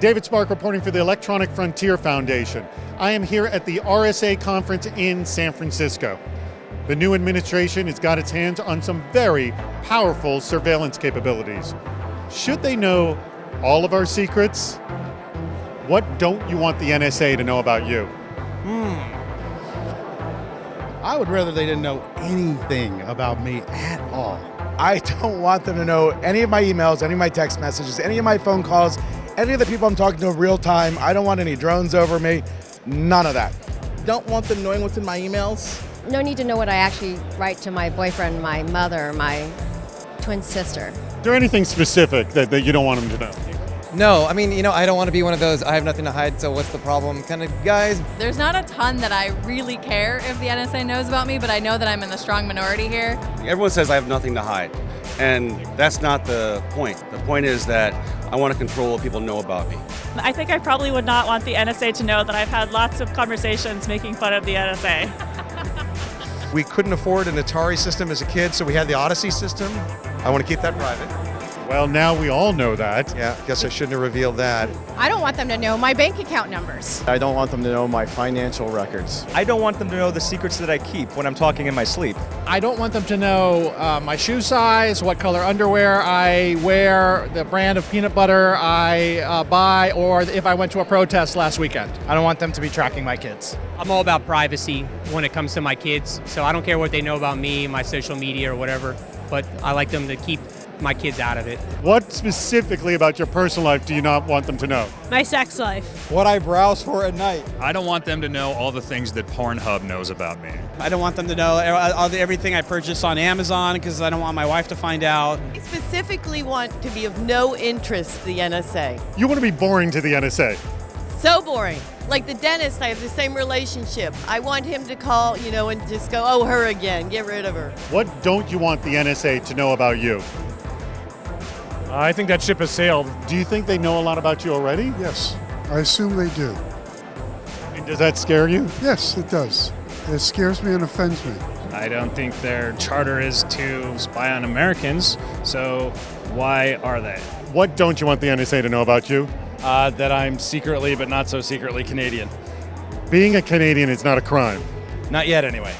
David Spark reporting for the Electronic Frontier Foundation. I am here at the RSA conference in San Francisco. The new administration has got its hands on some very powerful surveillance capabilities. Should they know all of our secrets? What don't you want the NSA to know about you? Hmm. I would rather they didn't know anything about me at all. I don't want them to know any of my emails, any of my text messages, any of my phone calls, any of the people I'm talking to in real time. I don't want any drones over me. None of that. Don't want them knowing what's in my emails. No need to know what I actually write to my boyfriend, my mother, my twin sister. Is there anything specific that, that you don't want them to know? No, I mean, you know, I don't want to be one of those, I have nothing to hide, so what's the problem kind of guys. There's not a ton that I really care if the NSA knows about me, but I know that I'm in the strong minority here. Everyone says I have nothing to hide, and that's not the point. The point is that I want to control what people know about me. I think I probably would not want the NSA to know that I've had lots of conversations making fun of the NSA. We couldn't afford an Atari system as a kid, so we had the Odyssey system. I want to keep that private. Well, now we all know that. Yeah, guess I shouldn't have revealed that. I don't want them to know my bank account numbers. I don't want them to know my financial records. I don't want them to know the secrets that I keep when I'm talking in my sleep. I don't want them to know uh, my shoe size, what color underwear I wear, the brand of peanut butter I uh, buy, or if I went to a protest last weekend. I don't want them to be tracking my kids. I'm all about privacy when it comes to my kids, so I don't care what they know about me, my social media, or whatever, but I like them to keep my kids out of it. What specifically about your personal life do you not want them to know? My sex life. What I browse for at night. I don't want them to know all the things that Pornhub knows about me. I don't want them to know everything I purchase on Amazon because I don't want my wife to find out. I specifically want to be of no interest to the NSA. You want to be boring to the NSA? So boring. Like the dentist, I have the same relationship. I want him to call, you know, and just go, oh, her again, get rid of her. What don't you want the NSA to know about you? I think that ship has sailed. Do you think they know a lot about you already? Yes, I assume they do. And does that scare you? Yes, it does. It scares me and offends me. I don't think their charter is to spy on Americans, so why are they? What don't you want the NSA to know about you? Uh, that I'm secretly, but not so secretly, Canadian. Being a Canadian is not a crime. Not yet, anyway.